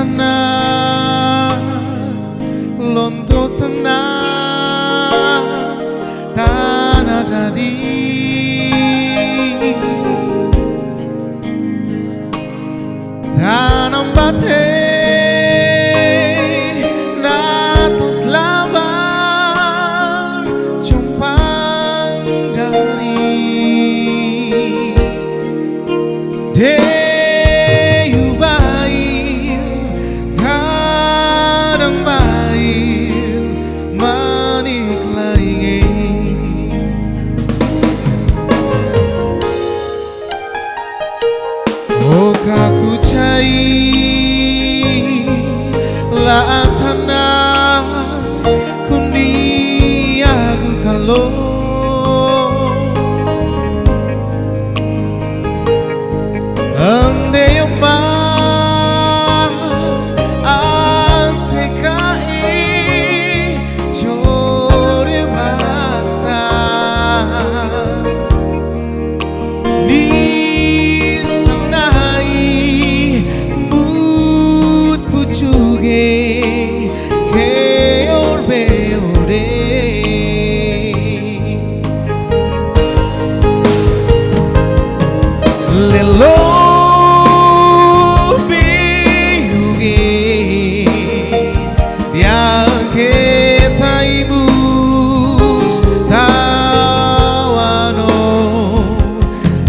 sana, londotanai. va a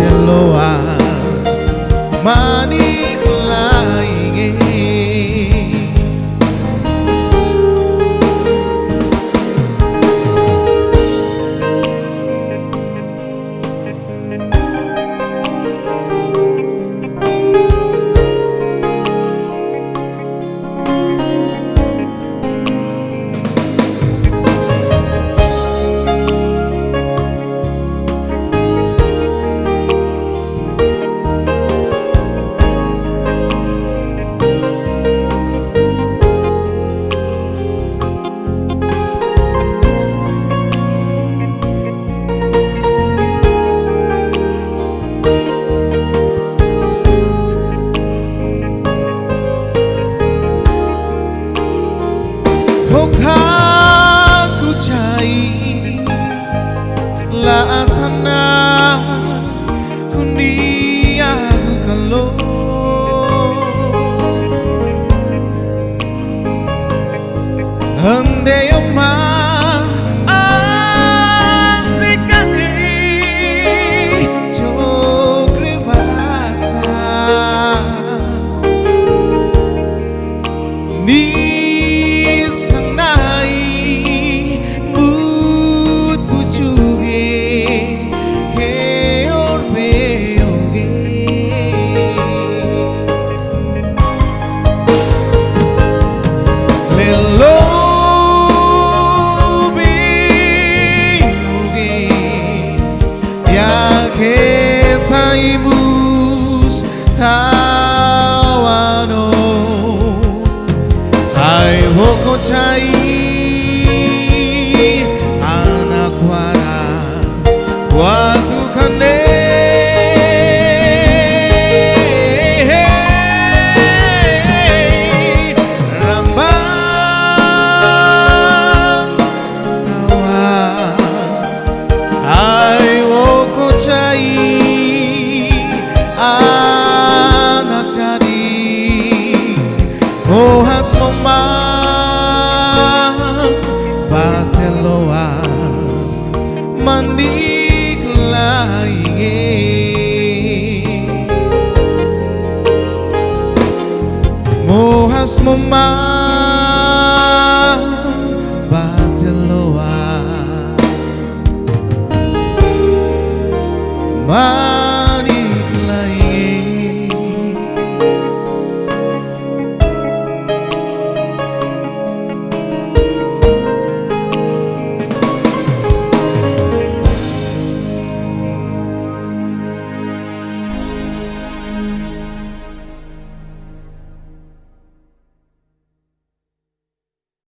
de loas. Mani hằng để ông mang 川の。愛をこちゃい Mas memang Batiluan Mas